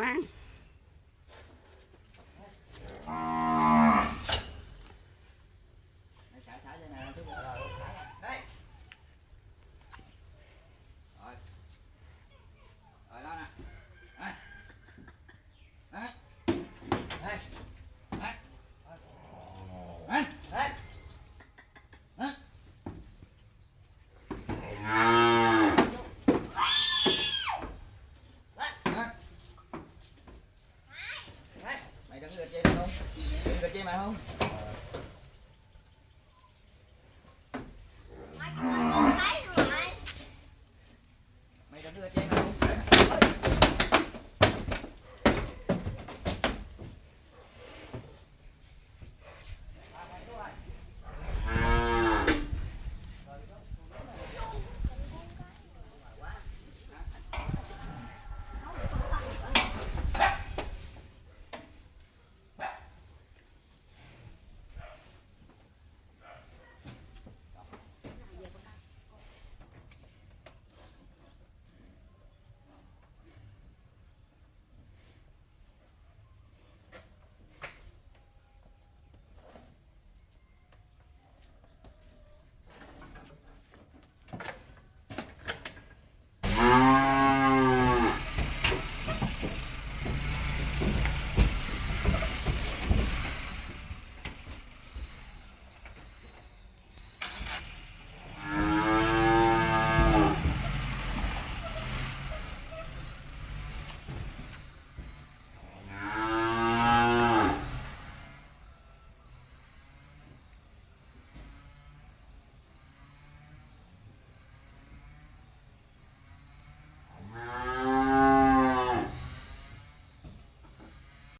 khoan Cà chơi mày không?